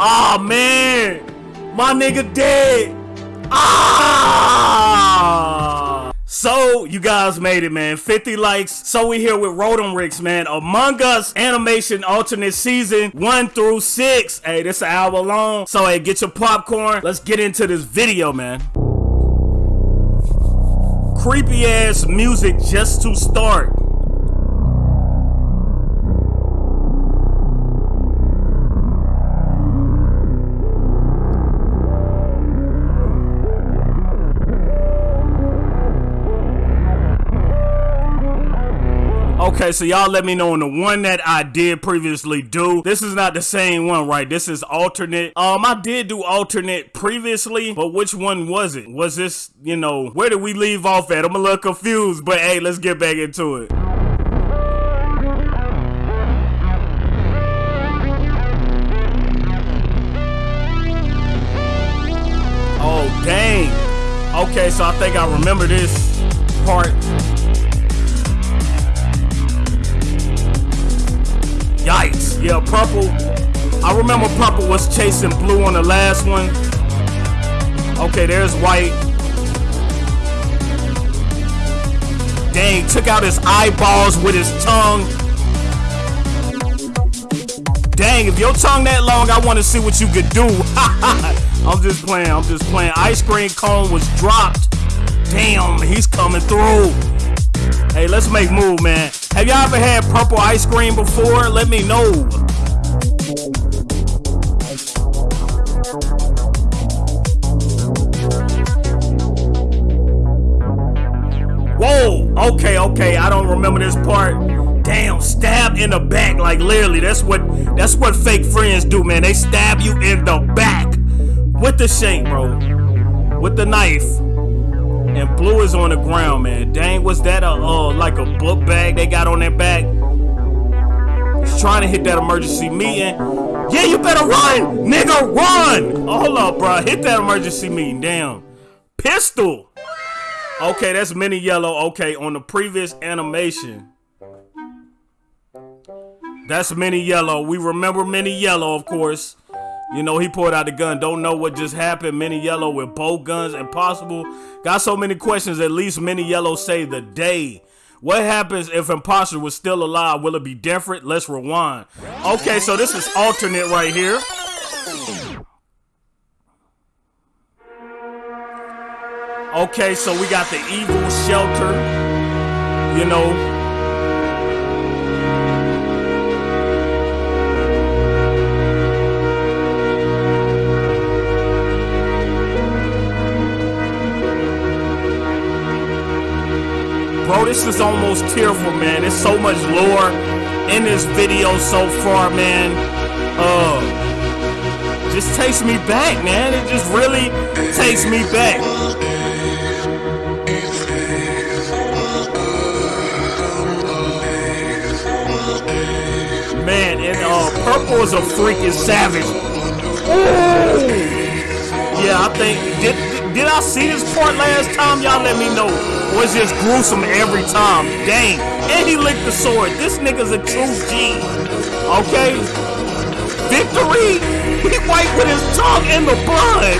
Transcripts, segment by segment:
Ah, man. My nigga dead. Ah! So, you guys made it, man. 50 likes. So, we here with Rodamrix, man. Among Us animation alternate season 1 through 6. Hey, this an hour long. So, hey, get your popcorn. Let's get into this video, man. Creepy ass music just to start. Okay, so y'all let me know on the one that I did previously do. This is not the same one, right? This is alternate. Um, I did do alternate previously, but which one was it? Was this, you know, where did we leave off at? I'm a little confused, but hey, let's get back into it. Oh, dang. Okay, so I think I remember this part. Yikes. Yeah, purple. I remember purple was chasing blue on the last one. Okay, there's white. Dang, took out his eyeballs with his tongue. Dang, if your tongue that long, I want to see what you could do. I'm just playing, I'm just playing. Ice cream cone was dropped. Damn, he's coming through. Hey, let's make move, man. Have y'all ever had purple ice cream before? Let me know. Whoa, okay, okay, I don't remember this part. Damn, stab in the back, like literally. That's what that's what fake friends do, man. They stab you in the back with the shank, bro. With the knife. And blue is on the ground, man. Dang, was that a uh like a book bag they got on their back? He's trying to hit that emergency meeting. Yeah, you better run, nigga, run! Oh, hold up, bro. Hit that emergency meeting. Damn. Pistol. Okay, that's mini yellow. Okay, on the previous animation. That's mini yellow. We remember mini yellow, of course. You know, he pulled out the gun. Don't know what just happened. Mini Yellow with both guns. Impossible. Got so many questions. At least Mini Yellow saved the day. What happens if Imposter was still alive? Will it be different? Let's rewind. Okay, so this is alternate right here. Okay, so we got the evil shelter. You know, Bro, this is almost tearful, man. There's so much lore in this video so far, man. Uh, just takes me back, man. It just really takes me back. Man, and uh, purple is a freaking savage. Ooh. Yeah, I think did did I see this part last time? Y'all let me know. Was just gruesome every time. Dang. And he licked the sword. This nigga's a true G. Okay? Victory? He wiped with his tongue in the blood.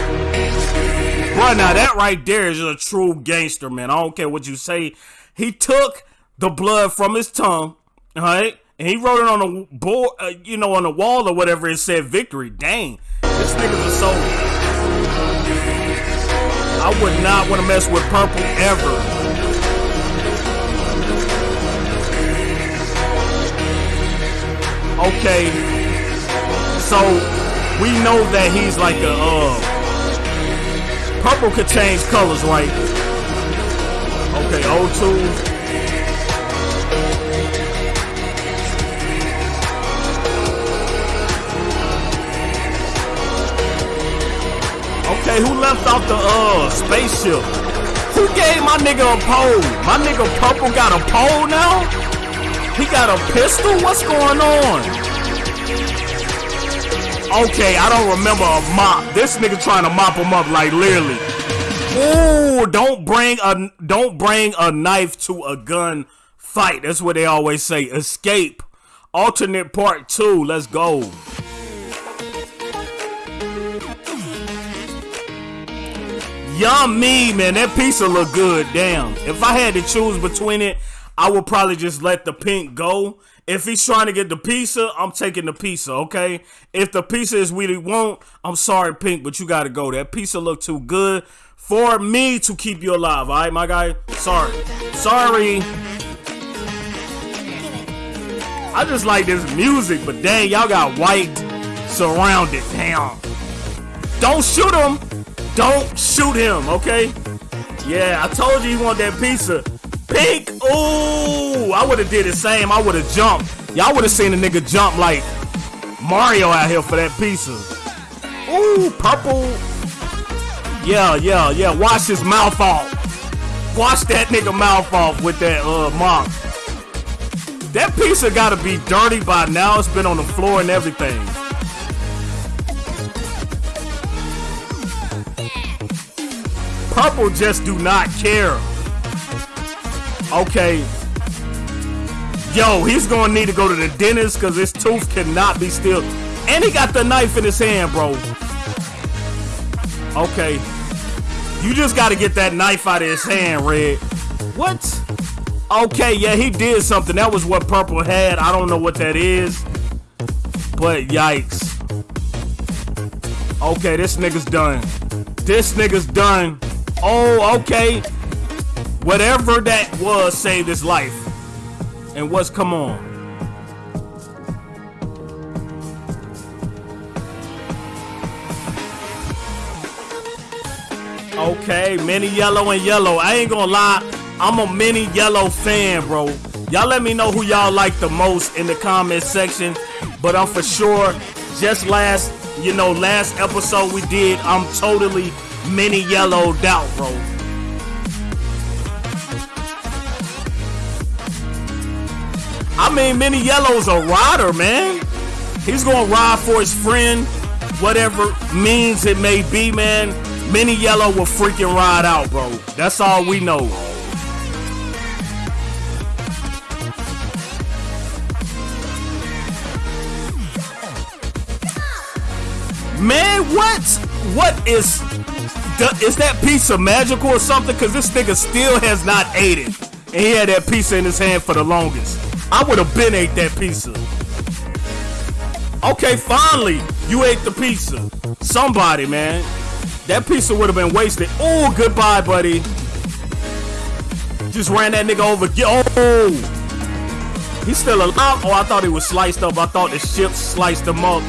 Bro, now that right there is a true gangster, man. I don't care what you say. He took the blood from his tongue, alright? And he wrote it on a board, uh, you know, on the wall or whatever. It said victory. Dang, this nigga's a soldier. I would not want to mess with purple ever. Okay, so we know that he's like a uh, purple could change colors, right? Okay, O2. Okay, who left off the uh spaceship? Who gave my nigga a pole? My nigga Purple got a pole now? He got a pistol? What's going on? Okay, I don't remember a mop. This nigga trying to mop him up like literally. Ooh, don't bring a don't bring a knife to a gun fight. That's what they always say. Escape. Alternate part two. Let's go. Yummy, man. That pizza look good. Damn. If I had to choose between it, I would probably just let the pink go. If he's trying to get the pizza, I'm taking the pizza, okay? If the pizza is what he want, I'm sorry, Pink, but you gotta go. That pizza look too good for me to keep you alive, alright, my guy? Sorry. Sorry. I just like this music, but dang, y'all got white surrounded. Damn. Don't shoot him. Don't shoot him, okay? Yeah, I told you he want that pizza. Pink, ooh, I would have did the same. I would have jumped. Y'all would have seen a nigga jump like Mario out here for that pizza. Ooh, purple. Yeah, yeah, yeah. Wash his mouth off. Wash that nigga mouth off with that uh mop. That pizza gotta be dirty by now. It's been on the floor and everything. Purple just do not care. Okay. Yo, he's gonna need to go to the dentist because his tooth cannot be still. And he got the knife in his hand, bro. Okay. You just gotta get that knife out of his hand, Red. What? Okay, yeah, he did something. That was what Purple had. I don't know what that is. But yikes. Okay, this nigga's done. This nigga's done. Oh, okay. Whatever that was saved his life. And what's come on? Okay, mini yellow and yellow. I ain't gonna lie. I'm a mini yellow fan, bro. Y'all let me know who y'all like the most in the comment section. But I'm for sure, just last, you know, last episode we did, I'm totally mini yellowed out, bro. I mean, Mini Yellow's a rider, man. He's gonna ride for his friend, whatever means it may be, man. Mini Yellow will freaking ride out, bro. That's all we know. Man, what? What is... Is that pizza magical or something? Because this nigga still has not ate it. And he had that pizza in his hand for the longest. I would have been ate that pizza. Okay, finally, you ate the pizza. Somebody, man. That pizza would have been wasted. Oh, goodbye, buddy. Just ran that nigga over. Oh! He's still alive. Oh, I thought he was sliced up. I thought the ship sliced him up.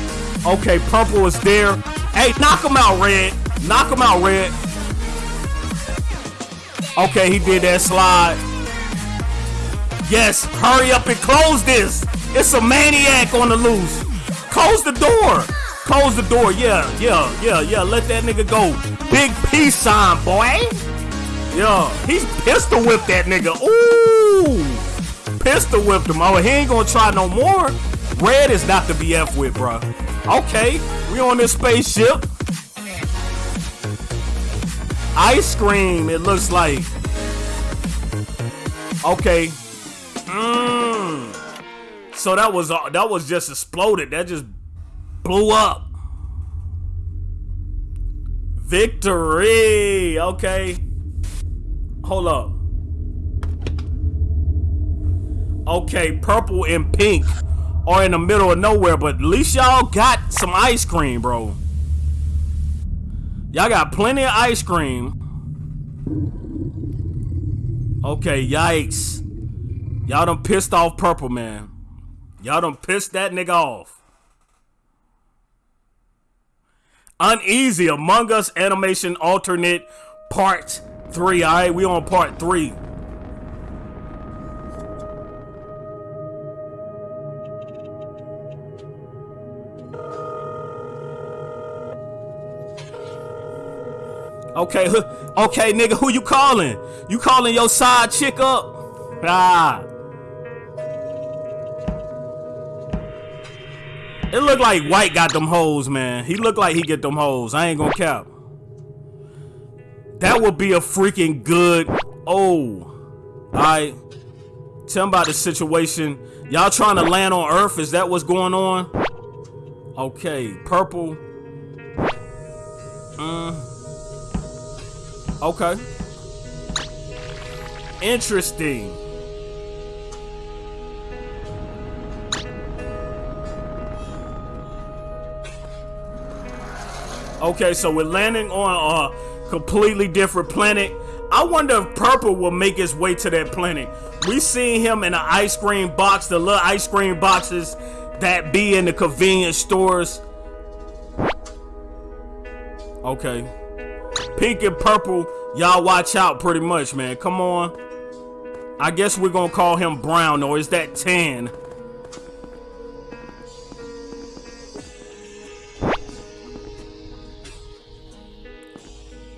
Okay, purple was there. Hey, knock him out, red. Knock him out, red. Okay, he did that slide. Yes, hurry up and close this. It's a maniac on the loose. Close the door. Close the door. Yeah, yeah, yeah, yeah. Let that nigga go. Big peace sign, boy. Yeah, he's pistol whipped that nigga. Ooh, pistol whipped him. Oh, he ain't gonna try no more. Red is not to be F with, bro. Okay, we on this spaceship. Ice cream, it looks like. Okay, Mm. So that was uh, that was just exploded. That just blew up. Victory. Okay. Hold up. Okay, purple and pink are in the middle of nowhere, but at least y'all got some ice cream, bro. Y'all got plenty of ice cream. Okay, yikes. Y'all done pissed off Purple Man. Y'all done pissed that nigga off. Uneasy Among Us Animation Alternate Part 3. Alright, we on Part 3. Okay, okay, nigga, who you calling? You calling your side chick up? Ah. It looked like White got them hoes, man. He looked like he get them hoes. I ain't gonna cap. That would be a freaking good. Oh. Alright. Tell me about the situation. Y'all trying to land on Earth? Is that what's going on? Okay. Purple. Mm. Okay. Interesting. Okay, so we're landing on a completely different planet. I wonder if Purple will make his way to that planet. We seen him in an ice cream box, the little ice cream boxes that be in the convenience stores. Okay. Pink and purple, y'all watch out pretty much, man. Come on. I guess we're gonna call him brown, or is that tan?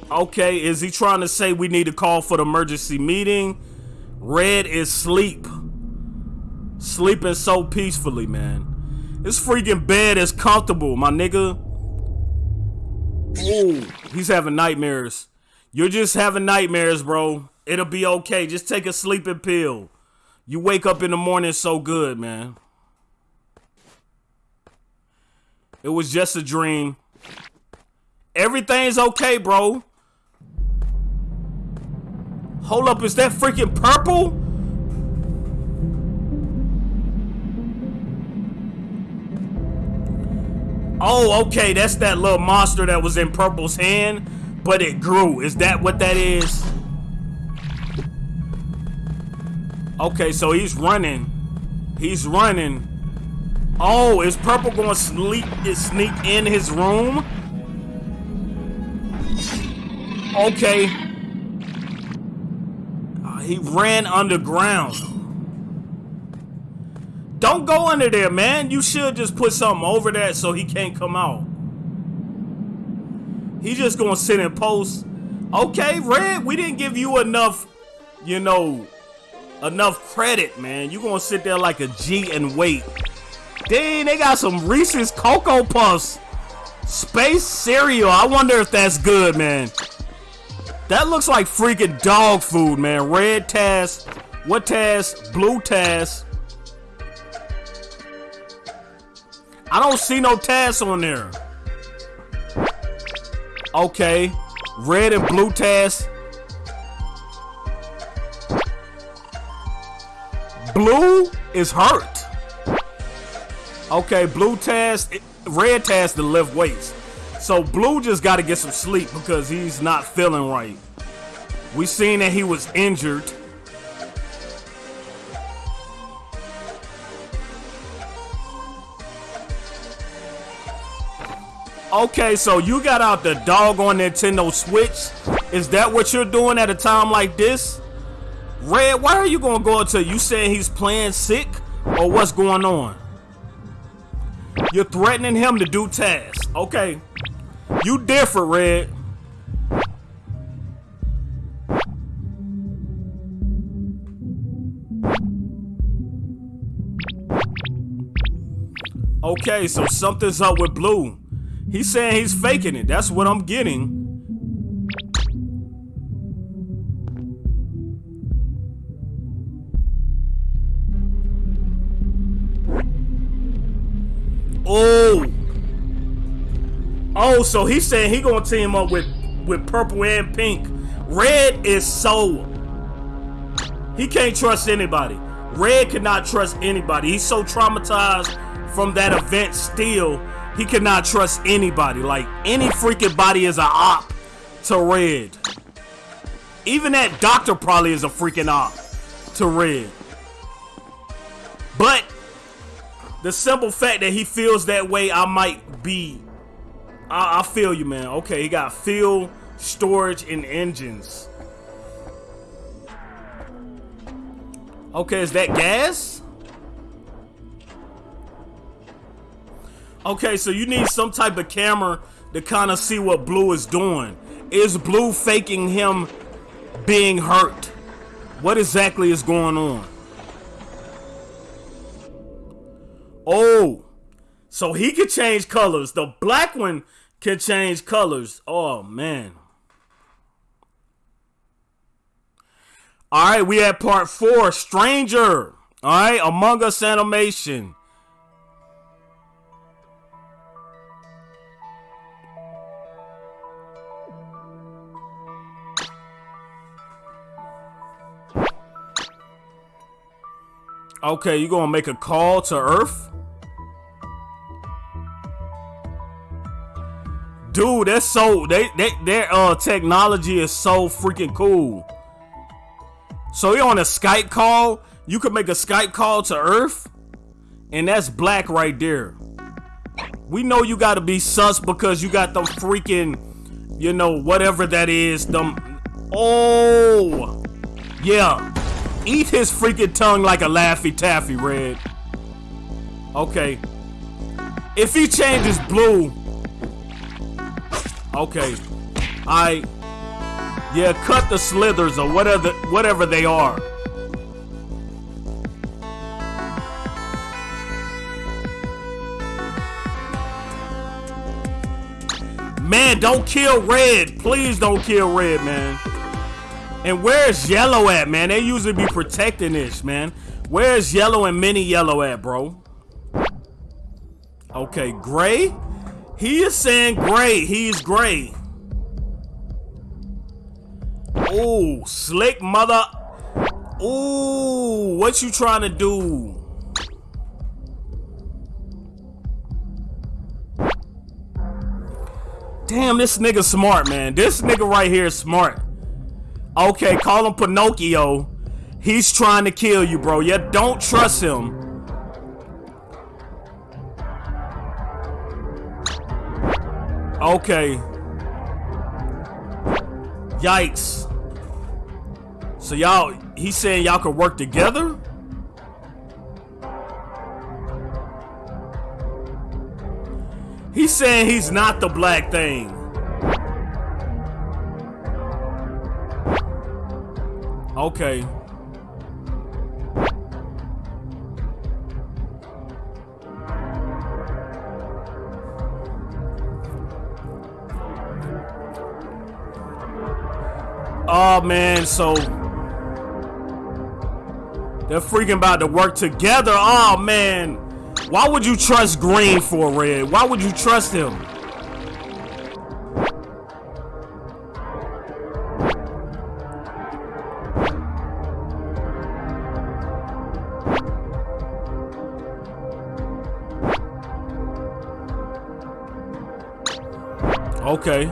Okay, is he trying to say we need to call for the emergency meeting? Red is sleep. Sleeping so peacefully, man. This freaking bed is comfortable, my nigga. Ooh, he's having nightmares. You're just having nightmares, bro. It'll be okay. Just take a sleeping pill. You wake up in the morning so good, man. It was just a dream. Everything's okay, bro. Hold up, is that freaking purple? Oh, okay, that's that little monster that was in Purple's hand, but it grew. Is that what that is? Okay, so he's running. He's running. Oh, is Purple going to sneak, sneak in his room? Okay. Uh, he ran underground. Don't go under there, man. You should just put something over that so he can't come out. He just gonna sit and post. Okay, Red, we didn't give you enough, you know, enough credit, man. You gonna sit there like a G and wait. Dang, they got some Reese's Cocoa Puffs. Space cereal. I wonder if that's good, man. That looks like freaking dog food, man. Red Taz. What Taz? Blue Taz. I don't see no Taz on there. Okay. Red and blue Taz. Blue is hurt. Okay, blue Taz, red Taz to lift weights. So blue just got to get some sleep because he's not feeling right. We seen that he was injured. Okay, so you got out the dog on Nintendo Switch. Is that what you're doing at a time like this? Red, why are you gonna go until you saying he's playing sick? Or what's going on? You're threatening him to do tasks. Okay. You different, Red. Okay, so something's up with Blue. He's saying he's faking it. That's what I'm getting. Oh. Oh, so he's saying he gonna team up with with purple and pink. Red is so he can't trust anybody. Red cannot trust anybody. He's so traumatized from that event still he cannot trust anybody. Like, any freaking body is a op to Red. Even that doctor probably is a freaking op to Red. But, the simple fact that he feels that way, I might be... I, I feel you, man. Okay, he got fuel, storage, and engines. Okay, is that gas? Okay, so you need some type of camera to kind of see what Blue is doing. Is Blue faking him being hurt? What exactly is going on? Oh, so he could change colors. The black one can change colors. Oh, man. All right, we had part four, Stranger. All right, Among Us Animation. Okay, you gonna make a call to Earth? Dude, that's so they, they their uh technology is so freaking cool. So you're on a Skype call, you could make a Skype call to Earth, and that's black right there. We know you gotta be sus because you got the freaking, you know, whatever that is, them Oh yeah. Eat his freaking tongue like a Laffy Taffy, Red. Okay. If he changes blue, Okay. I Yeah, cut the slithers or whatever whatever they are. Man, don't kill red. Please don't kill red, man. And where's yellow at, man? They usually be protecting this, man. Where's yellow and mini yellow at, bro? Okay, gray? He is saying gray. He's gray. Ooh, slick mother. Ooh, what you trying to do? Damn, this nigga smart, man. This nigga right here is smart. Okay, call him Pinocchio. He's trying to kill you, bro. Yeah, don't trust him. Okay. Yikes. So y'all, he's saying y'all could work together? He's saying he's not the black thing. Okay. Oh man, so they're freaking about to work together. Oh man, why would you trust Green for Red? Why would you trust him? Okay.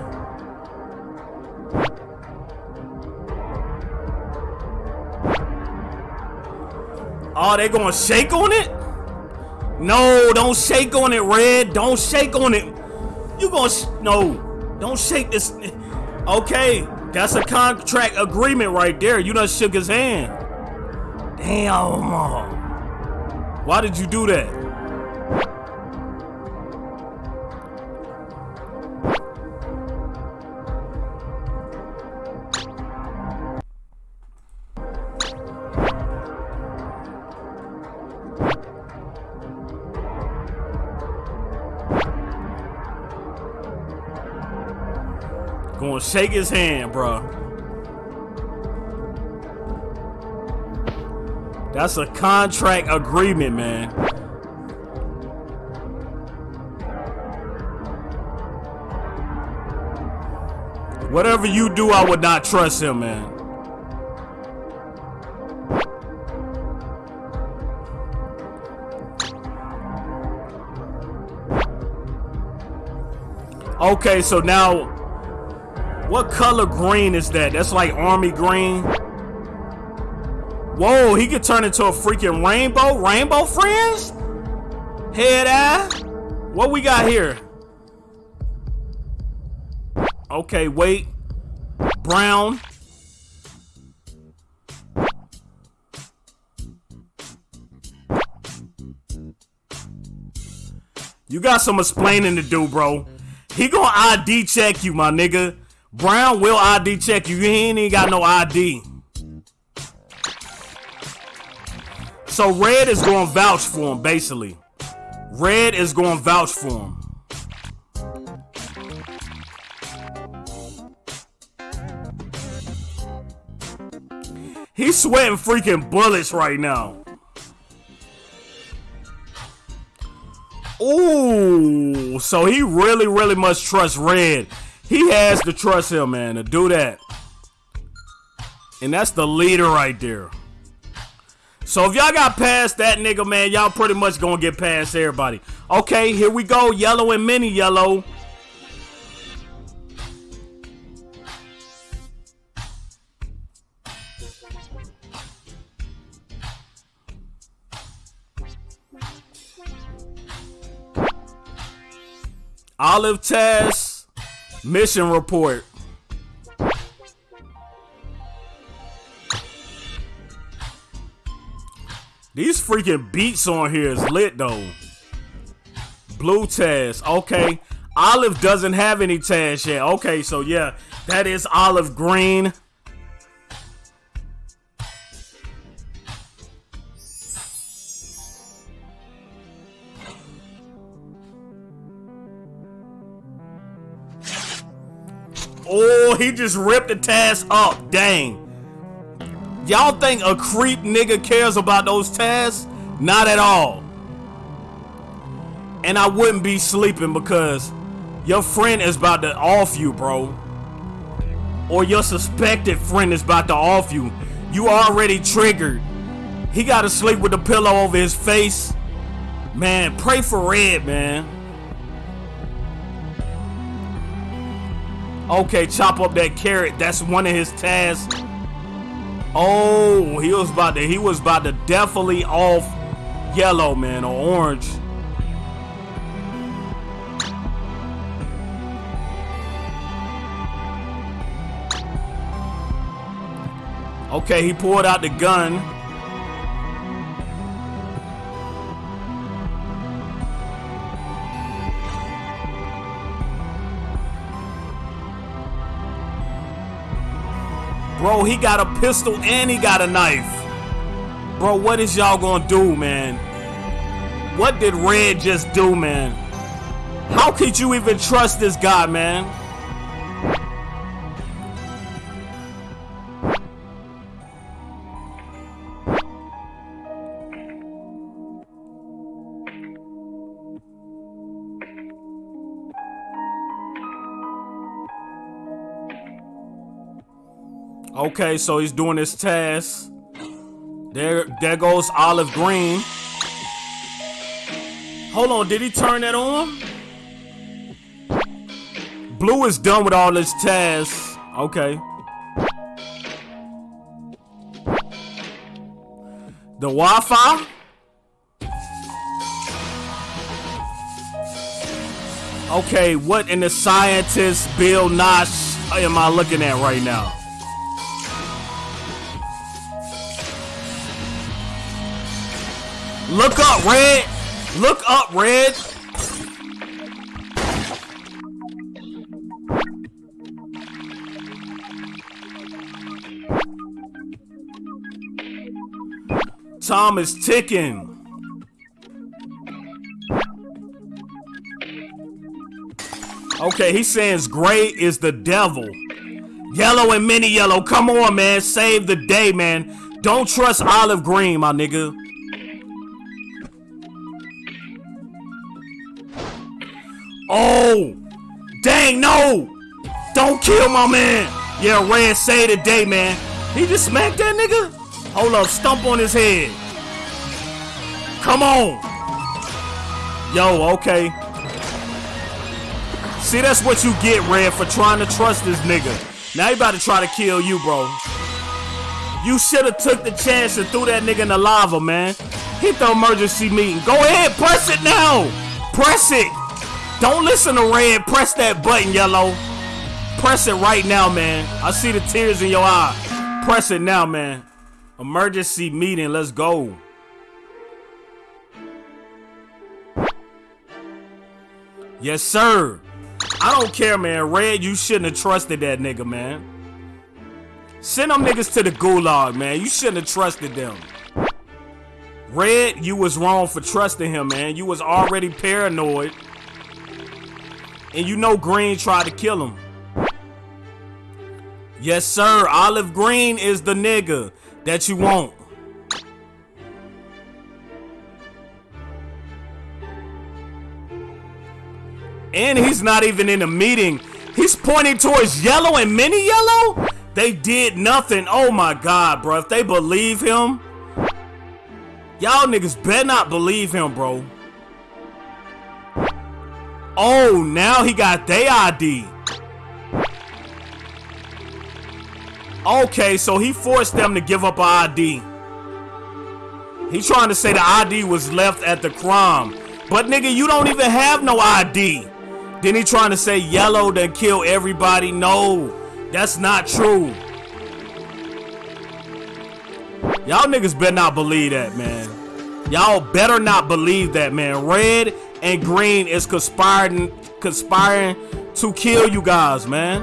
Oh, they gonna shake on it? No, don't shake on it, Red. Don't shake on it. You gonna no? Don't shake this. Okay, that's a contract agreement right there. You done shook his hand. Damn. Why did you do that? Shake his hand, bro. That's a contract agreement, man. Whatever you do, I would not trust him, man. Okay, so now what color green is that? That's like army green. Whoa, he could turn into a freaking rainbow. Rainbow friends? Head eye? What we got here? Okay, wait. Brown. You got some explaining to do, bro. He gonna ID check you, my nigga. Brown will ID check you. He ain't even got no ID. So Red is going to vouch for him, basically. Red is going to vouch for him. He's sweating freaking bullets right now. Ooh, so he really, really must trust Red. He has to trust him, man, to do that. And that's the leader right there. So if y'all got past that nigga, man, y'all pretty much gonna get past everybody. Okay, here we go. Yellow and mini yellow. Olive test, mission report. These freaking beats on here is lit though. Blue test, okay. Olive doesn't have any tags yet. Okay, so yeah, that is olive green. Oh, he just ripped the task up. Dang. Y'all think a creep nigga cares about those tasks? Not at all. And I wouldn't be sleeping because your friend is about to off you, bro. Or your suspected friend is about to off you. You already triggered. He got to sleep with the pillow over his face. Man, pray for Red, man. Okay, chop up that carrot. That's one of his tasks. Oh, he was about to he was about to definitely off yellow, man, or orange. Okay, he pulled out the gun. Bro, he got a pistol and he got a knife. Bro, what is y'all gonna do, man? What did Red just do, man? How could you even trust this guy, man? Okay, so he's doing his task. There, there goes olive green. Hold on, did he turn that on? Blue is done with all his tasks. Okay. The Wi-Fi? Okay, what in the scientist Bill Nash am I looking at right now? Look up, Red! Look up, Red! Tom is ticking. Okay, he's saying gray is the devil. Yellow and mini yellow. Come on, man. Save the day, man. Don't trust olive green, my nigga. Oh! Dang, no! Don't kill my man! Yeah, Red say today, man. He just smacked that nigga? Hold up, stump on his head. Come on! Yo, okay. See, that's what you get, Red, for trying to trust this nigga. Now he about to try to kill you, bro. You should have took the chance and threw that nigga in the lava, man. Hit the emergency meeting. Go ahead, press it now! Press it! Don't listen to red. Press that button, yellow. Press it right now, man. I see the tears in your eye. Press it now, man. Emergency meeting. Let's go. Yes, sir. I don't care, man. Red, you shouldn't have trusted that nigga, man. Send them niggas to the gulag, man. You shouldn't have trusted them. Red, you was wrong for trusting him, man. You was already paranoid. And you know Green tried to kill him. Yes, sir. Olive Green is the nigga that you want. And he's not even in a meeting. He's pointing towards yellow and mini yellow? They did nothing. Oh my god, bro. If they believe him, Y'all niggas better not believe him, bro. Oh, now he got their ID. Okay, so he forced them to give up ID. He trying to say the ID was left at the crime. But nigga, you don't even have no ID. Then he trying to say yellow then kill everybody. No, that's not true. Y'all niggas better not believe that, man. Y'all better not believe that, man. Red and green is conspiring conspiring to kill you guys, man.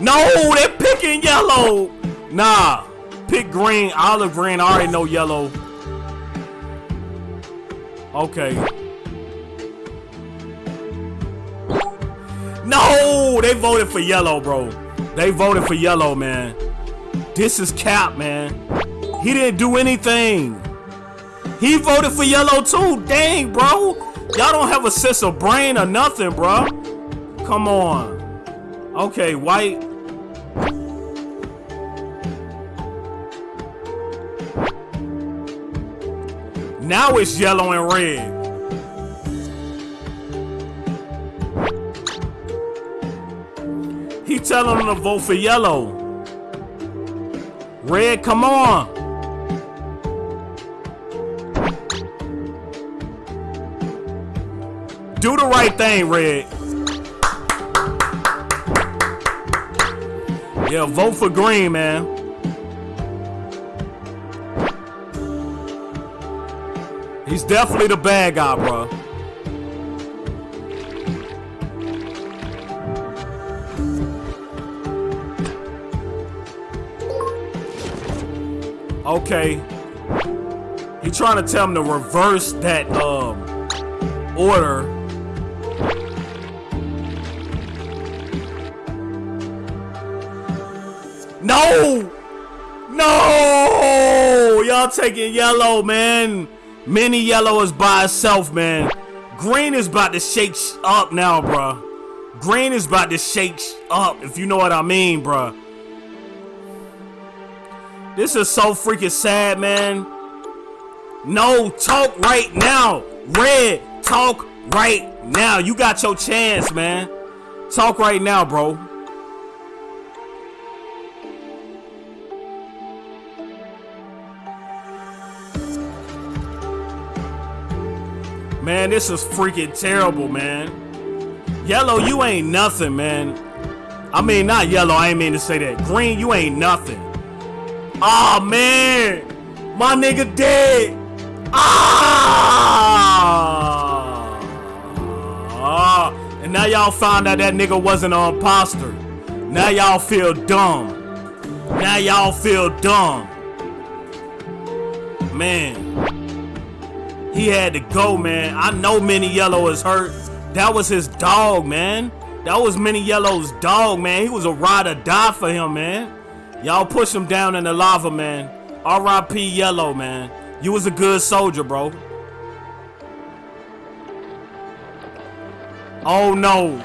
No, they're picking yellow. Nah, pick green, olive green. I already know yellow. Okay. No, they voted for yellow, bro. They voted for yellow, man. This is cap, man. He didn't do anything. He voted for yellow too. Dang, bro. Y'all don't have a sense of brain or nothing, bro. Come on. Okay, white. Now it's yellow and red. He telling them to vote for yellow. Red, come on. Do the right thing, Red. Yeah, vote for green, man. He's definitely the bad guy, bro. Okay. He trying to tell him to reverse that um order No! No! Y'all taking yellow, man. Mini yellow is by itself, man. Green is about to shake up now, bruh. Green is about to shake up, if you know what I mean, bruh. This is so freaking sad, man. No, talk right now. Red, talk right now. You got your chance, man. Talk right now, bro. Man, this is freaking terrible, man. Yellow, you ain't nothing, man. I mean, not yellow, I ain't mean to say that. Green, you ain't nothing. Oh, man. My nigga dead. Ah! ah. And now y'all found out that nigga wasn't an imposter. Now y'all feel dumb. Now y'all feel dumb. Man. He had to go, man. I know Mini Yellow is hurt. That was his dog, man. That was Mini Yellow's dog, man. He was a ride or die for him, man. Y'all push him down in the lava, man. R.I.P. Yellow, man. You was a good soldier, bro. Oh, no.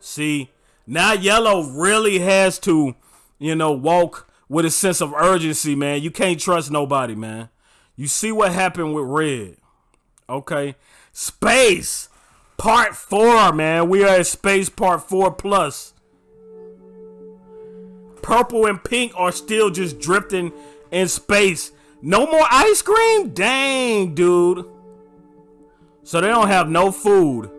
See, now Yellow really has to, you know, walk with a sense of urgency, man. You can't trust nobody, man. You see what happened with Red. Okay. Space part four, man. We are at space part four plus. Purple and pink are still just drifting in space. No more ice cream? Dang, dude. So they don't have no food.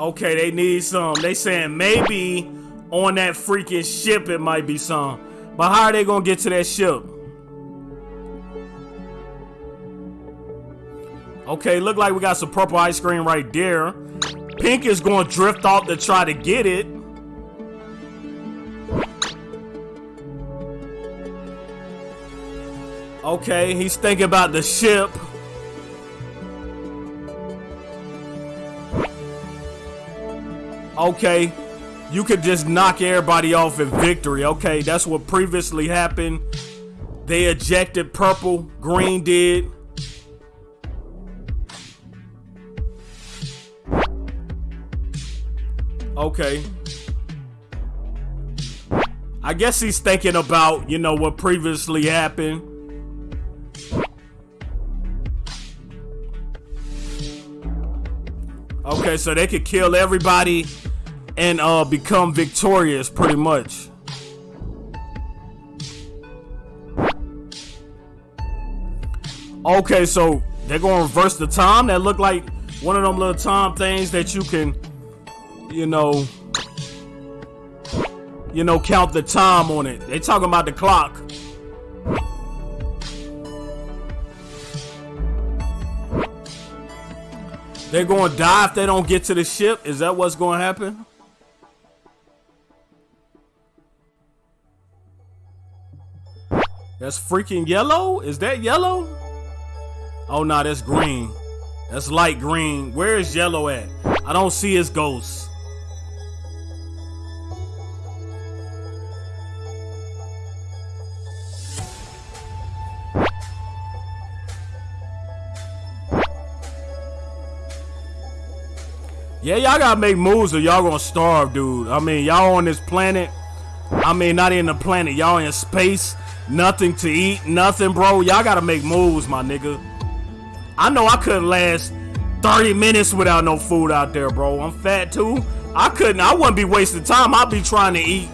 Okay, they need some. They saying maybe on that freaking ship it might be some. But how are they gonna get to that ship? Okay, look like we got some purple ice cream right there. Pink is gonna drift off to try to get it. Okay, he's thinking about the ship. okay? You could just knock everybody off in victory, okay? That's what previously happened. They ejected purple, green did. Okay. I guess he's thinking about, you know, what previously happened. Okay, so they could kill everybody and uh, become victorious, pretty much. Okay, so they're gonna reverse the time. That look like one of them little time things that you can, you know, you know, count the time on it. They talking about the clock. They're to die if they don't get to the ship. Is that what's to happen? That's freaking yellow? Is that yellow? Oh, no, that's green. That's light green. Where is yellow at? I don't see his ghost. Yeah, y'all gotta make moves or y'all gonna starve, dude. I mean, y'all on this planet. I mean, not in the planet. Y'all in space. Nothing to eat. Nothing, bro. Y'all gotta make moves, my nigga. I know I couldn't last 30 minutes without no food out there, bro. I'm fat too. I couldn't. I wouldn't be wasting time. I'd be trying to eat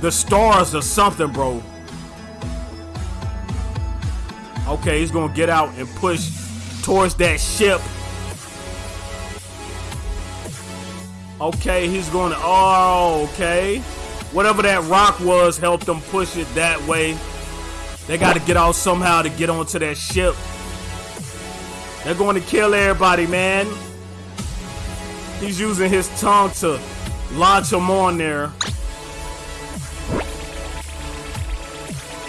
the stars or something, bro. Okay, he's gonna get out and push towards that ship. Okay, he's going to. Oh, okay. Whatever that rock was helped them push it that way. They got to get out somehow to get onto that ship. They're going to kill everybody, man. He's using his tongue to launch them on there.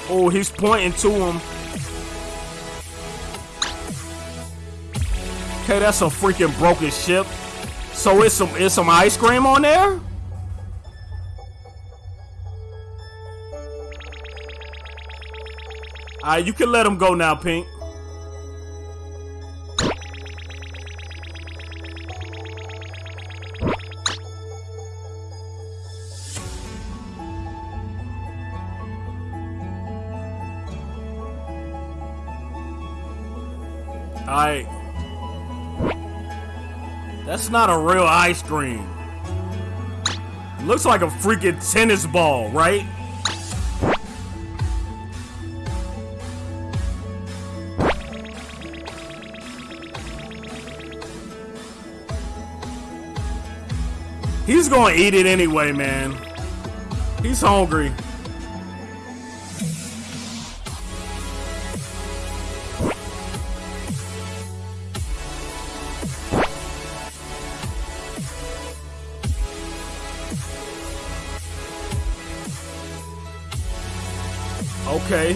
Oh, he's pointing to him. Okay, that's a freaking broken ship. So it's some it's some ice cream on there? Alright, you can let him go now, Pink. Alright. That's not a real ice cream. Looks like a freaking tennis ball, right? Gonna eat it anyway, man. He's hungry. Okay.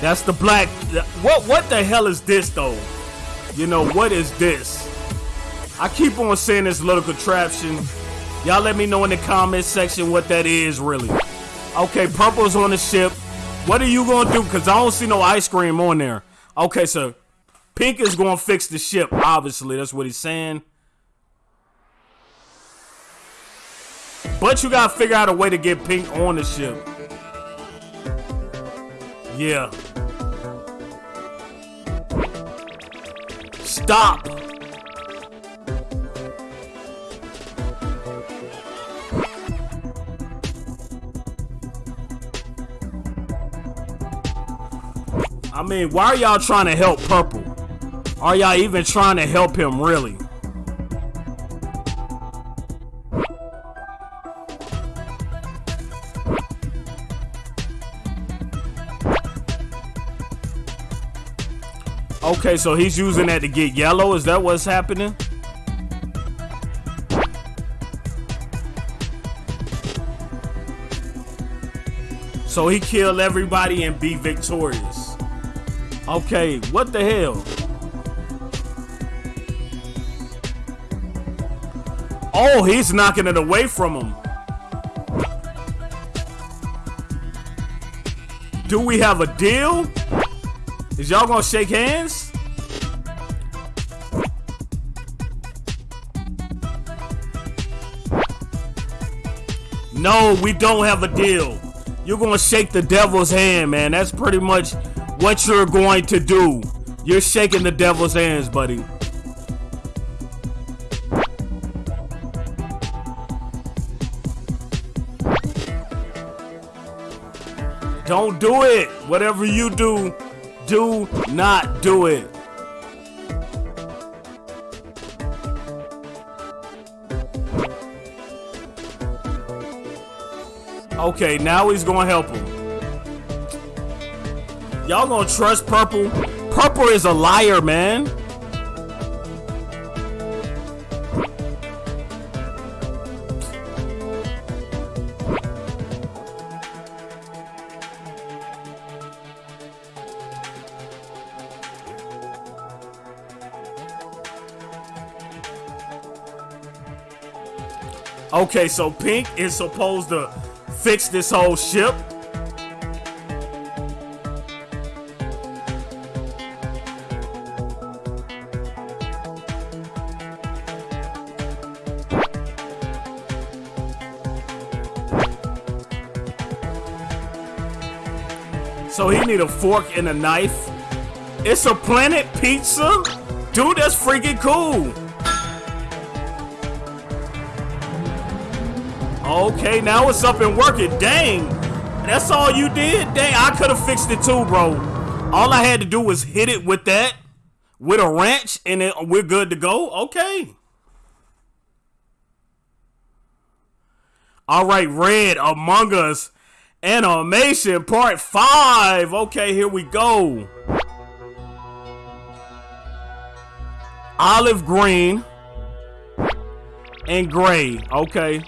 That's the black. What what the hell is this though? You know what is this? I keep on saying this little contraption. Y'all let me know in the comment section what that is really. Okay, purple's on the ship. What are you gonna do? Cause I don't see no ice cream on there. Okay, so pink is gonna fix the ship. Obviously, that's what he's saying. But you gotta figure out a way to get Pink on the ship. Yeah. Stop. I mean, why are y'all trying to help Purple? Are y'all even trying to help him, really? Okay, so he's using that to get yellow. Is that what's happening? So he killed everybody and be victorious. Okay, what the hell? Oh, he's knocking it away from him. Do we have a deal? Is y'all gonna shake hands? No, we don't have a deal. You're gonna shake the devil's hand, man. That's pretty much what you're going to do. You're shaking the devil's hands, buddy. Don't do it. Whatever you do, do not do it. Okay, now he's gonna help him. Y'all gonna trust Purple? Purple is a liar, man. Okay, so Pink is supposed to fix this whole ship. Need a fork and a knife. It's a planet pizza? Dude, that's freaking cool. Okay, now it's up and working. Dang. That's all you did? Dang, I could have fixed it too, bro. All I had to do was hit it with that, with a wrench, and then we're good to go. Okay. All right, Red, Among Us, Animation Part 5. Okay, here we go. Olive green and gray. Okay.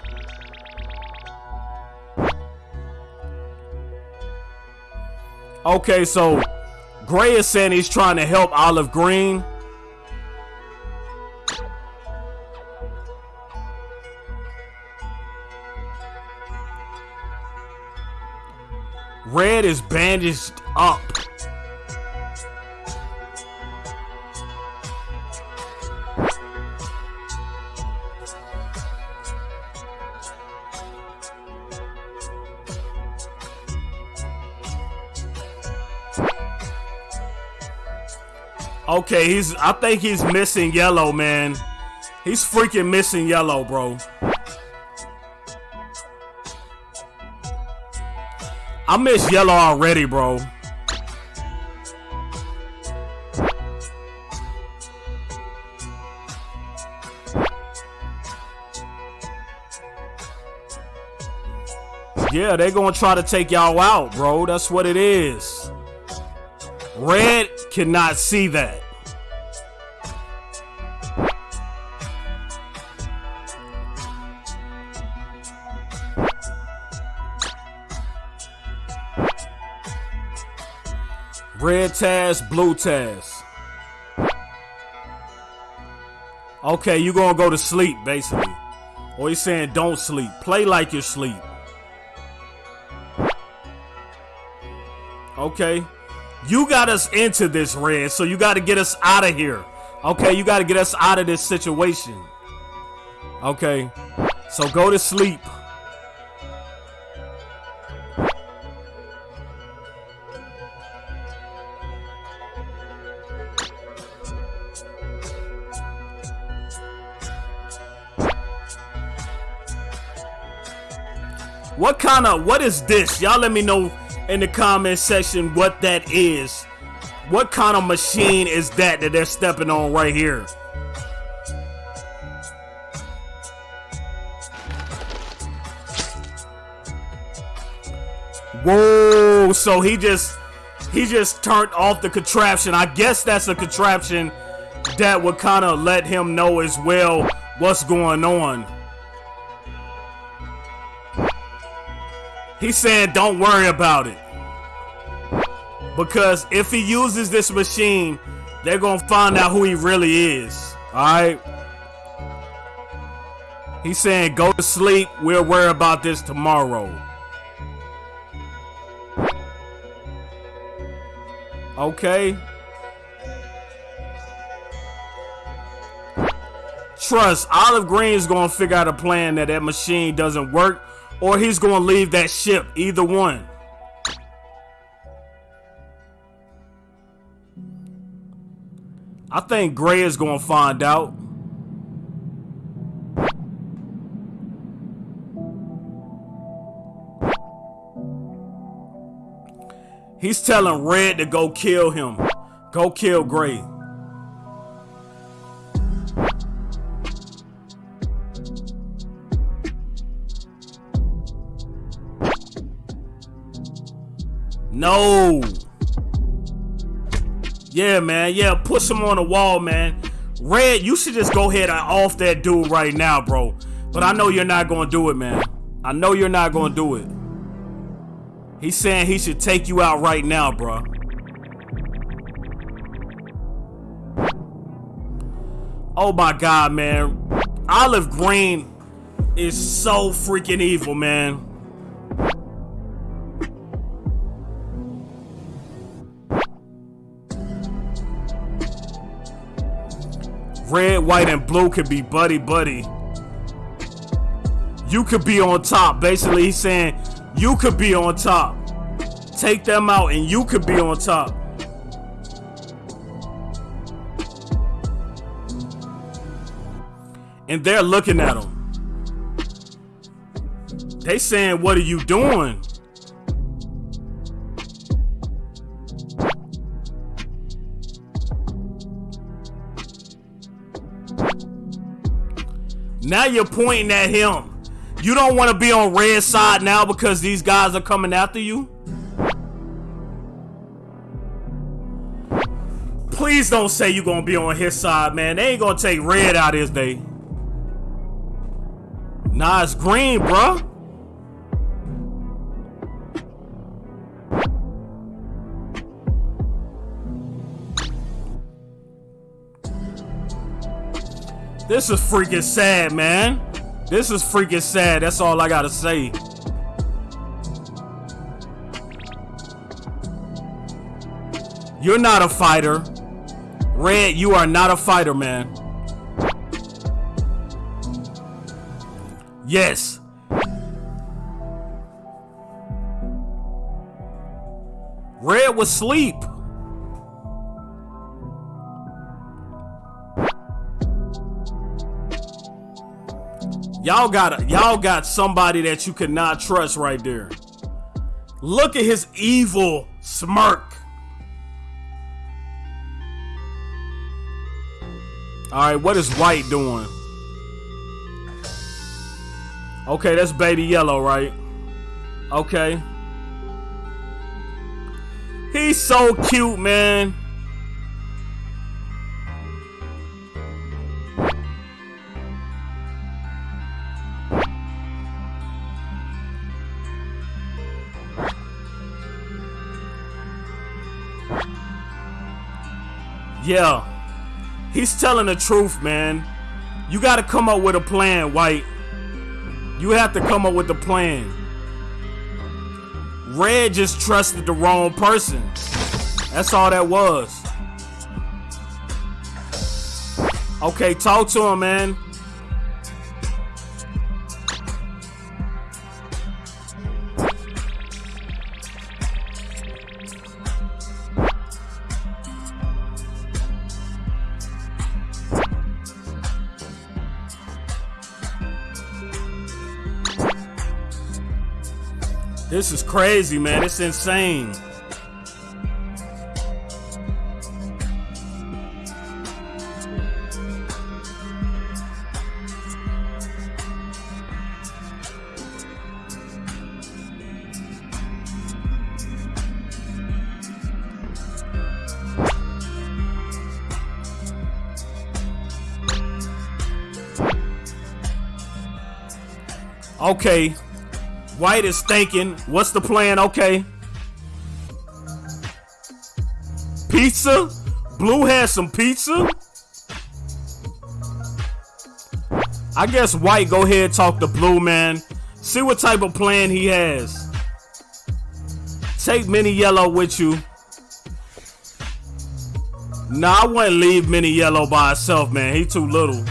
Okay, so Gray is saying he's trying to help Olive Green. Red is bandaged up. Okay, he's. I think he's missing yellow, man. He's freaking missing yellow, bro. I miss yellow already, bro. Yeah, they gonna try to take y'all out, bro. That's what it is. Red cannot see that. Blue Taz. Okay, you gonna go to sleep, basically. Or he's saying don't sleep. Play like you're asleep. Okay. You got us into this, Red, so you got to get us out of here. Okay, you got to get us out of this situation. Okay. So go to sleep. What kind of, what is this? Y'all let me know in the comment section what that is. What kind of machine is that that they're stepping on right here? Whoa, so he just he just turned off the contraption. I guess that's a contraption that would kind of let him know as well what's going on. He's saying don't worry about it. Because if he uses this machine, they're going to find out who he really is. Alright? He's saying go to sleep. We'll worry about this tomorrow. Okay. Trust, Olive Green is going to figure out a plan that that machine doesn't work or he's going to leave that ship. Either one. I think Gray is going to find out. He's telling Red to go kill him. Go kill Gray. No. Yeah, man. Yeah, push him on the wall, man. Red, you should just go ahead and off that dude right now, bro. But I know you're not going to do it, man. I know you're not going to do it. He's saying he should take you out right now, bro. Oh my god, man. Olive Green is so freaking evil, man. Red, white, and blue could be buddy buddy. You could be on top. Basically, he's saying you could be on top. Take them out and you could be on top. And they're looking at him. They saying, what are you doing? Now you're pointing at him. You don't want to be on red side now because these guys are coming after you? Please don't say you're going to be on his side, man. They ain't going to take red out this day. Nah, it's green, bro. This is freaking sad, man. This is freaking sad. That's all I gotta say. You're not a fighter. Red, you are not a fighter, man. Yes. Red was sleep. Y'all got y'all got somebody that you cannot trust right there. Look at his evil smirk. All right, what is White doing? Okay, that's Baby Yellow, right? Okay. He's so cute, man. Yeah. He's telling the truth, man. You got to come up with a plan, White. You have to come up with a plan. Red just trusted the wrong person. That's all that was. Okay, talk to him, man. Crazy, man. It's insane. Okay, White is thinking, what's the plan? Okay. Pizza? Blue has some pizza? I guess White go ahead talk to Blue, man. See what type of plan he has. Take Mini Yellow with you. Nah, I wouldn't leave Mini Yellow by himself, man. He too little.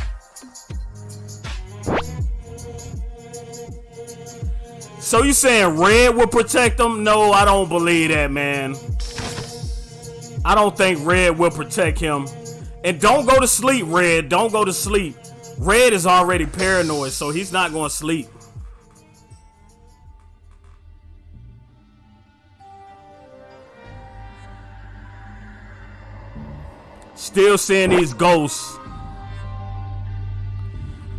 So you saying Red will protect him? No, I don't believe that, man. I don't think Red will protect him. And don't go to sleep, Red. Don't go to sleep. Red is already paranoid, so he's not going to sleep. Still seeing these ghosts.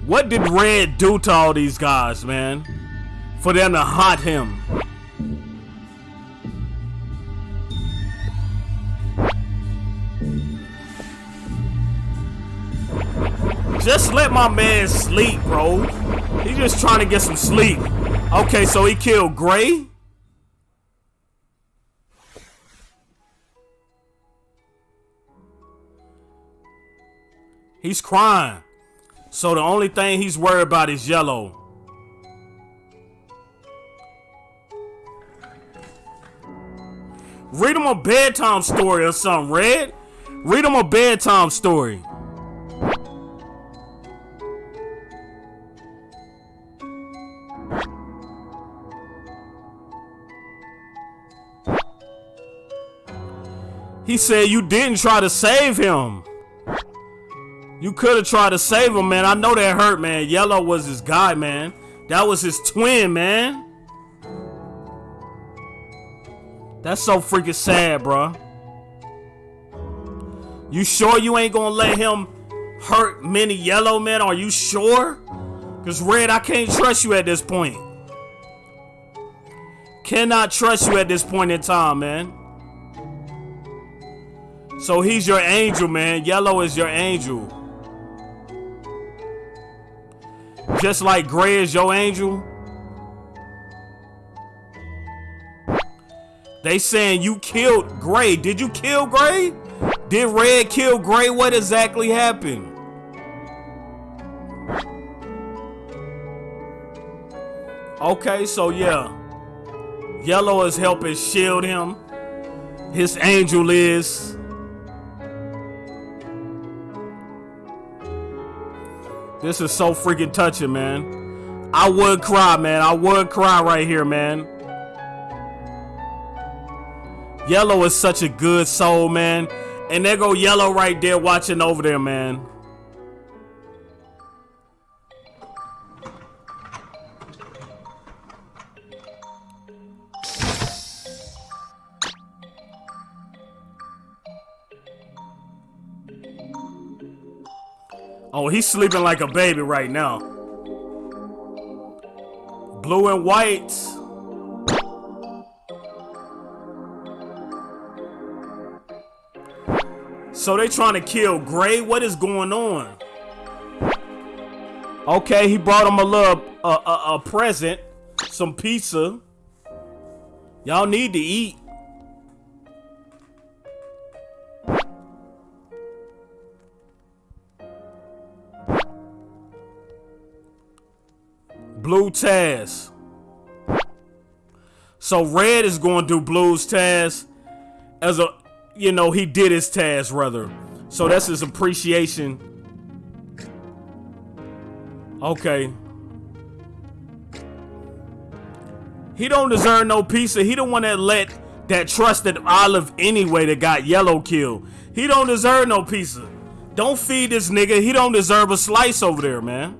What did Red do to all these guys, man? For them to haunt him. Just let my man sleep, bro. He's just trying to get some sleep. Okay, so he killed Gray? He's crying. So the only thing he's worried about is yellow. Read him a bedtime story or something, Red. Read him a bedtime story. He said you didn't try to save him. You could have tried to save him, man. I know that hurt, man. Yellow was his guy, man. That was his twin, man. That's so freaking sad, bro. You sure you ain't gonna let him hurt Mini yellow men? Are you sure? Because Red, I can't trust you at this point. Cannot trust you at this point in time, man. So he's your angel, man. Yellow is your angel. Just like Gray is your angel. They saying you killed Gray. Did you kill Gray? Did Red kill Gray? What exactly happened? Okay, so yeah. Yellow is helping shield him. His angel is. This is so freaking touching, man. I would cry, man. I would cry right here, man. Yellow is such a good soul, man. And there go Yellow right there watching over there, man. Oh, he's sleeping like a baby right now. Blue and white. So they trying to kill Gray? What is going on? Okay, he brought him a little uh, a, a present, some pizza. Y'all need to eat. Blue Taz. So Red is going to do Blue's Taz as a, you know, he did his task rather. So that's his appreciation. Okay. He don't deserve no pizza. He the one that let that trusted Olive anyway that got yellow killed. He don't deserve no pizza. Don't feed this nigga. He don't deserve a slice over there, man.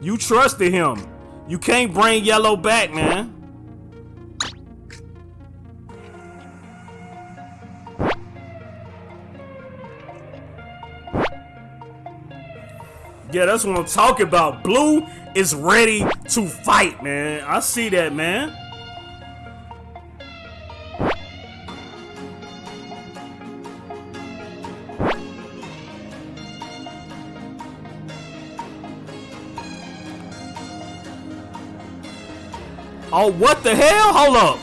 You trusted him. You can't bring Yellow back, man. Yeah, that's what I'm talking about. Blue is ready to fight, man. I see that, man. Oh, what the hell? Hold up.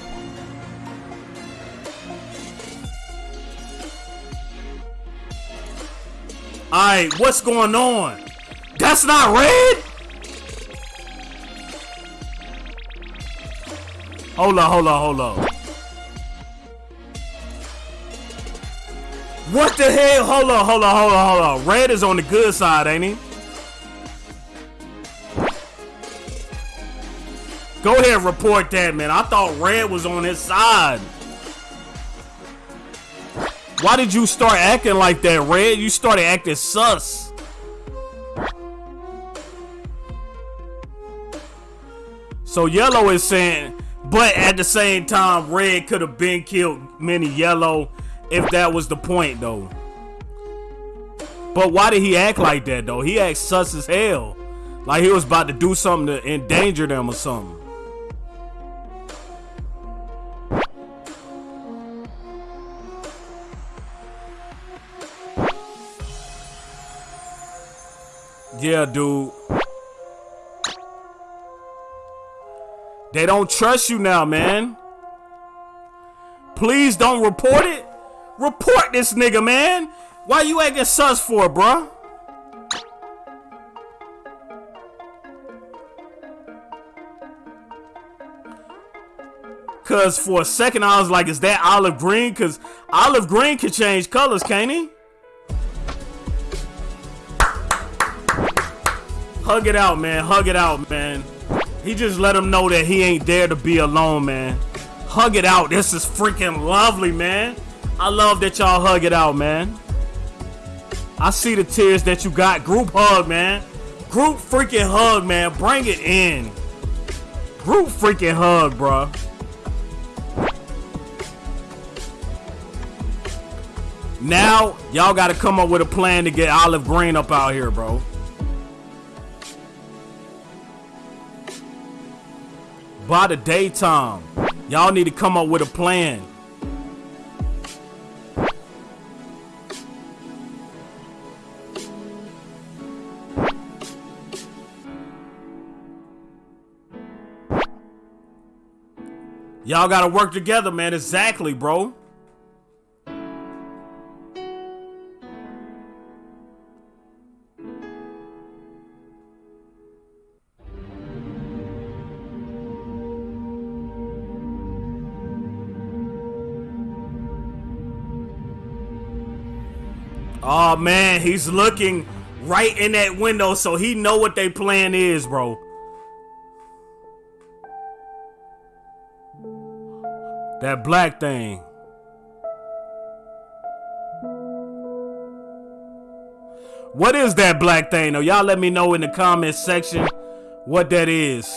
Alright, what's going on? That's not red? Hold on, hold on, hold on. What the hell? Hold on, hold on, hold on, hold on. Red is on the good side, ain't he? Go ahead, report that, man. I thought Red was on his side. Why did you start acting like that, Red? You started acting sus. So Yellow is saying, but at the same time, Red could have been killed Mini Yellow if that was the point, though. But why did he act like that, though? He act sus as hell. Like he was about to do something to endanger them or something. Yeah, dude. They don't trust you now, man. Please don't report it. Report this nigga, man. Why you acting sus for, bruh? Cause for a second I was like, is that olive green? Cause olive green can change colors, can't he? Hug it out, man. Hug it out, man. He just let him know that he ain't there to be alone, man. Hug it out. This is freaking lovely, man. I love that y'all hug it out, man. I see the tears that you got. Group hug, man. Group freaking hug, man. Bring it in. Group freaking hug, bro. Now, y'all got to come up with a plan to get Olive Green up out here, bro. By the daytime. Y'all need to come up with a plan. Y'all gotta work together, man. Exactly, bro. Oh man, he's looking right in that window so he know what they plan is, bro. That black thing. What is that black thing though? Y'all let me know in the comments section what that is.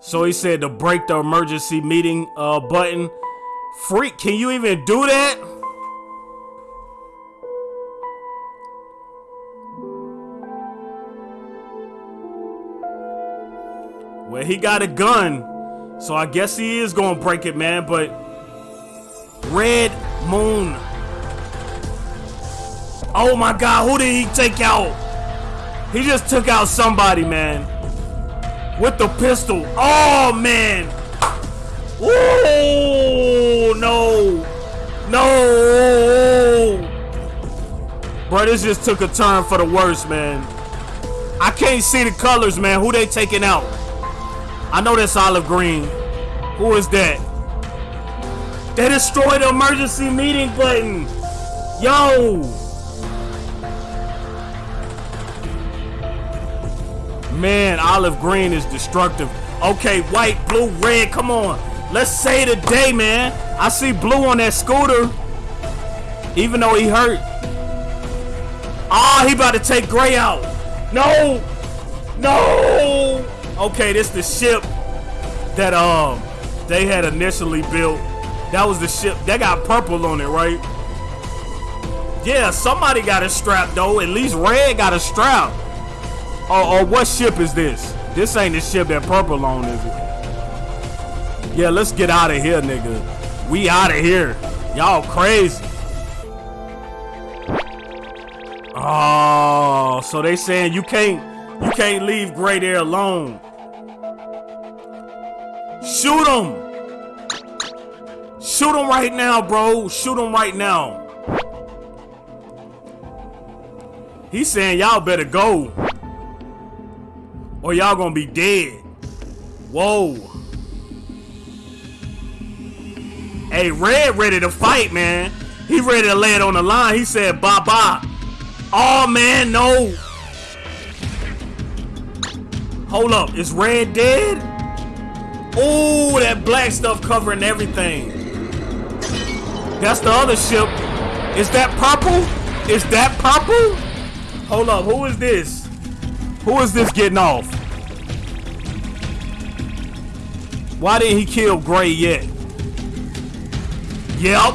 So he said to break the emergency meeting uh, button. Freak, can you even do that? Well, he got a gun, so I guess he is gonna break it, man. But Red Moon. Oh my God, who did he take out? He just took out somebody, man. With the pistol. Oh man. Ooh, no. No. Bro, this just took a turn for the worse, man. I can't see the colors, man. Who they taking out? I know that's olive green. Who is that? They destroyed the emergency meeting button. Yo. Man, olive green is destructive. Okay, white, blue, red. Come on. Let's say today, man. I see blue on that scooter. Even though he hurt. Ah, oh, he about to take gray out. No. No. Okay, this the ship that um they had initially built. That was the ship that got purple on it, right? Yeah, somebody got a strap though. At least Red got a strap. Or, or what ship is this? This ain't the ship that purple on, is it? Yeah, let's get out of here, nigga. We out of here. Y'all crazy. Oh, so they saying you can't you can't leave Gray there alone. Shoot him! Shoot him right now, bro. Shoot him right now. He's saying y'all better go. Or y'all gonna be dead. Whoa. Hey, Red ready to fight, man. He ready to lay it on the line. He said, bye bye. Oh man, no. Hold up. Is red dead? Oh, that black stuff covering everything. That's the other ship. Is that purple? Is that purple? Hold up. Who is this? Who is this getting off? Why didn't he kill Gray yet? Yep.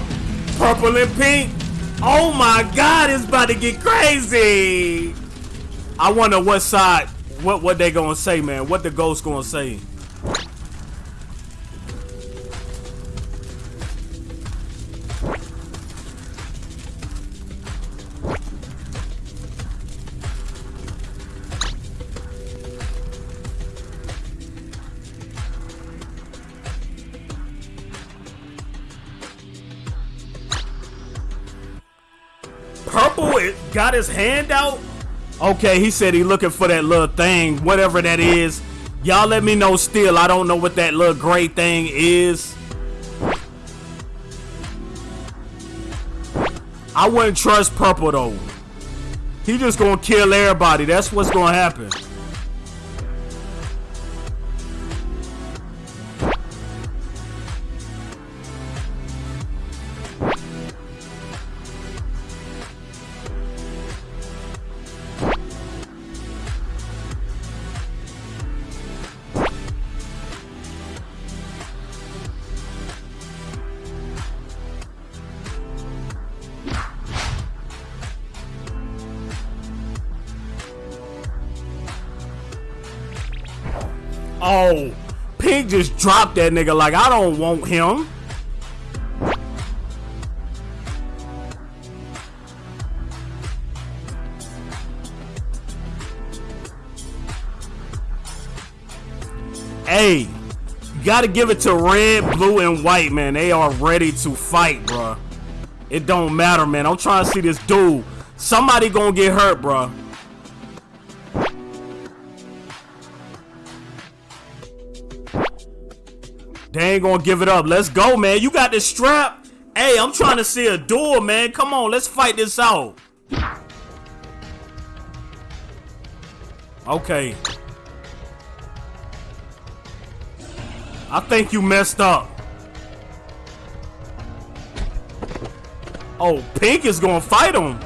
Purple and pink. Oh my god, it's about to get crazy. I wonder what side, what what they gonna say, man. What the ghost gonna say. Got his hand out. Okay, he said he looking for that little thing, whatever that is. Y'all let me know still. I don't know what that little gray thing is. I wouldn't trust Purple though. He just gonna kill everybody. That's what's gonna happen. Dropped that nigga like I don't want him. Hey, you gotta give it to red, blue, and white, man. They are ready to fight, bruh. It don't matter, man. I'm trying to see this dude. Somebody gonna get hurt, bruh. Ain't gonna give it up. Let's go, man. You got this strap. Hey, I'm trying to see a duel, man. Come on, let's fight this out. Okay. I think you messed up. Oh, Pink is gonna fight him.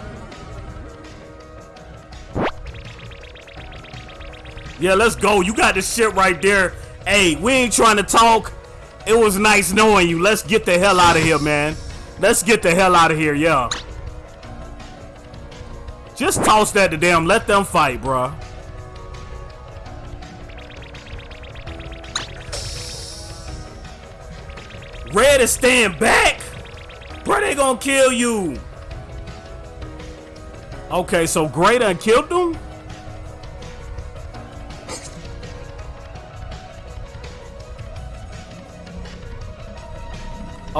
Yeah, let's go. You got this shit right there. Hey, we ain't trying to talk. It was nice knowing you. Let's get the hell out of here, man. Let's get the hell out of here, yeah. Just toss that to them. Let them fight, bruh. Red is staying back? Bro, they gonna kill you. Okay, so Gray done killed them?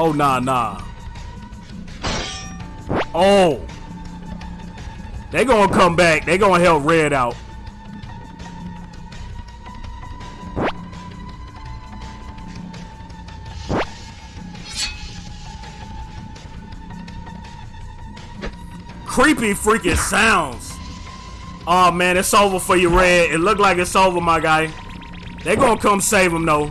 Oh, nah, nah. Oh. They gonna come back. They gonna help Red out. Creepy freaking sounds. Oh man, it's over for you, Red. It look like it's over, my guy. They gonna come save him though.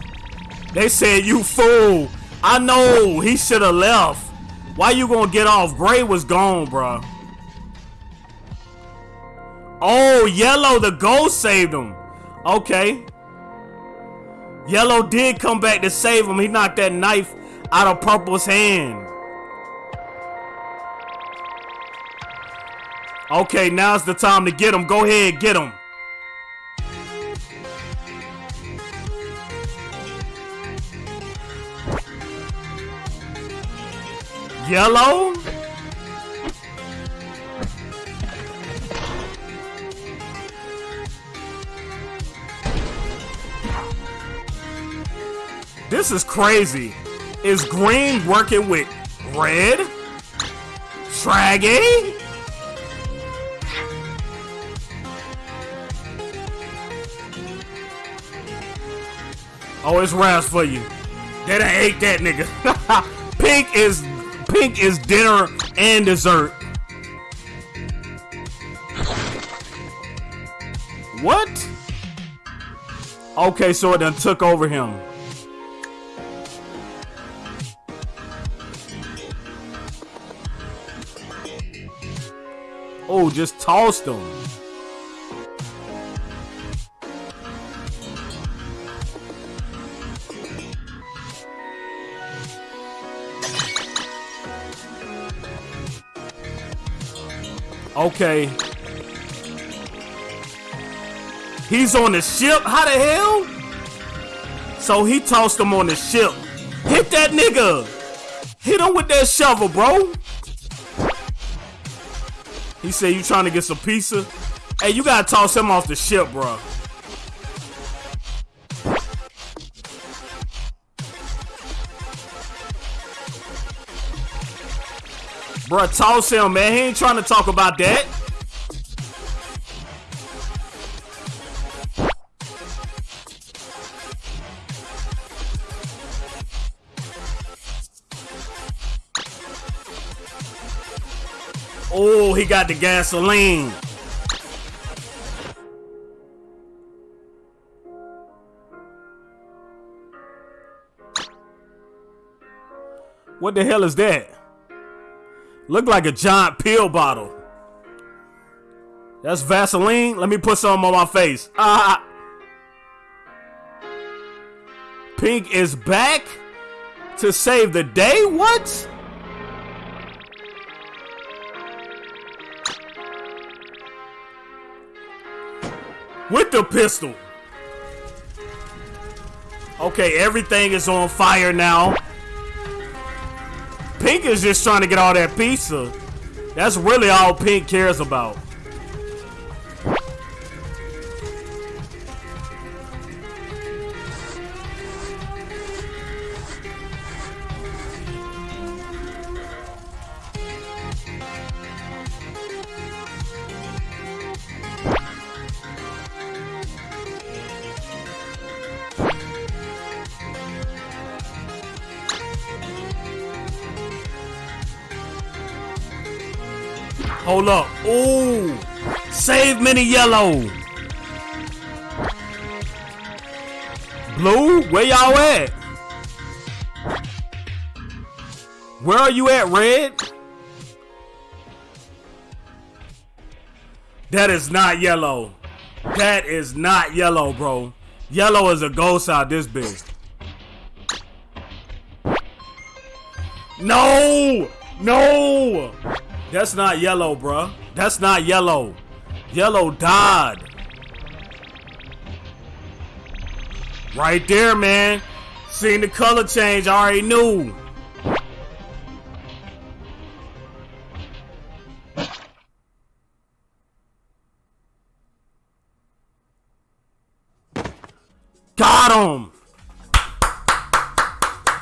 They said you fool. I know he should have left. Why you gonna get off? Gray was gone, bro. Oh, Yellow, the ghost saved him. Okay. Yellow did come back to save him. He knocked that knife out of Purple's hand. Okay, now's the time to get him. Go ahead, get him. Yellow? This is crazy. Is green working with red? Shaggy? Oh, it's Raz for you. They done ate that nigga. Pink is pink is dinner and dessert. What? Okay, so it done took over him. Oh, just tossed him. Okay. He's on the ship? How the hell? So he tossed him on the ship. Hit that nigga! Hit him with that shovel, bro. He said you trying to get some pizza? Hey, you gotta toss him off the ship, bro. Bro, toss him, man. He ain't trying to talk about that. Oh, he got the gasoline. What the hell is that? Look like a giant pill bottle. That's Vaseline. Let me put some on my face. Ah. Pink is back to save the day? What? With the pistol. Okay, everything is on fire now. Pink is just trying to get all that pizza. That's really all Pink cares about. Hold up. Ooh. Save mini yellow. Blue, where y'all at? Where are you at, red? That is not yellow. That is not yellow, bro. Yellow is a ghost out this big. No! No! That's not yellow, bruh. That's not yellow. Yellow died. Right there, man. Seeing the color change, I already knew. Got him.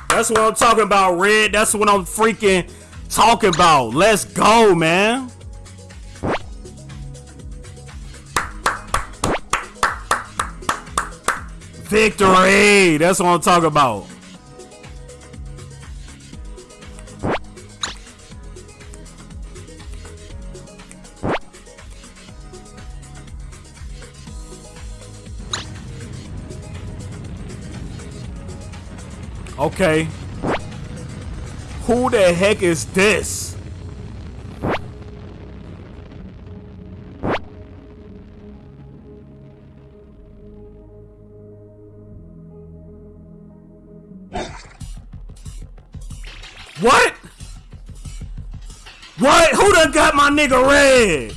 That's what I'm talking about, Red. That's what I'm freaking talking about. Let's go, man. Victory! That's what I'm talking about. Okay. Who the heck is this? What? What? Who done got my nigga red?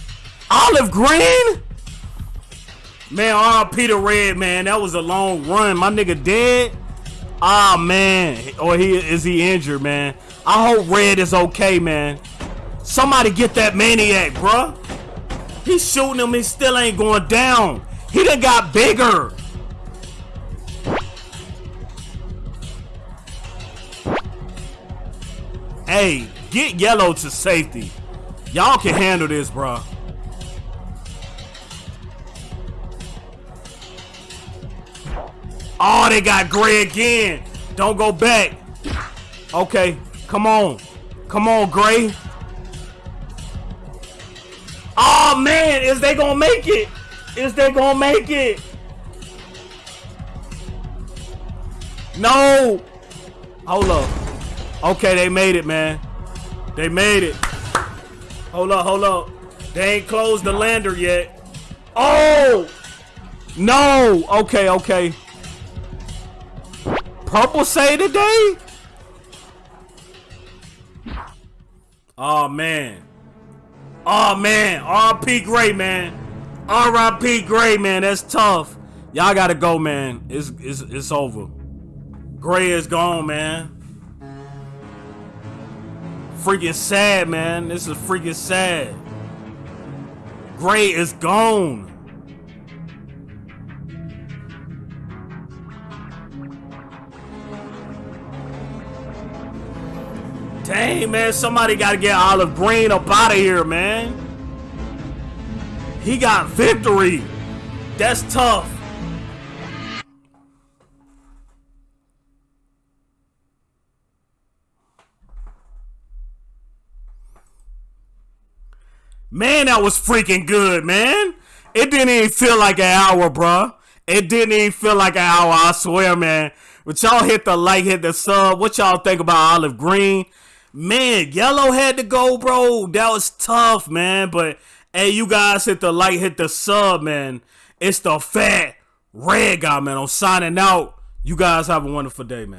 Olive green? Man, R. Peter Red, man. That was a long run. My nigga dead? Ah, oh, man. Or he is he injured, man? I hope Red is okay, man. Somebody get that maniac, bruh. He's shooting him, he still ain't going down. He done got bigger. Hey, get yellow to safety. Y'all can handle this, bruh. Oh, they got gray again. Don't go back. Okay, Come on. Come on, Gray. Oh man, is they gonna make it? Is they gonna make it? No. Hold up. Okay, they made it, man. They made it. Hold up, hold up. They ain't closed the lander yet. Oh! No! Okay, okay. Purple say today? Oh, man. Oh, man. R.P. Gray, man. R.I.P. Gray, man. That's tough. Y'all gotta go, man. It's, it's, it's over. Gray is gone, man. Freaking sad, man. This is freaking sad. Gray is gone. Dang, man. Somebody got to get Olive Green up out of here, man. He got victory. That's tough. Man, that was freaking good, man. It didn't even feel like an hour, bruh. It didn't even feel like an hour, I swear, man. But y'all hit the like, hit the sub. What y'all think about Olive Green? Man, yellow had to go, bro. That was tough, man. But hey, you guys hit the like, hit the sub, man. It's the fat red guy, man. I'm signing out. You guys have a wonderful day, man.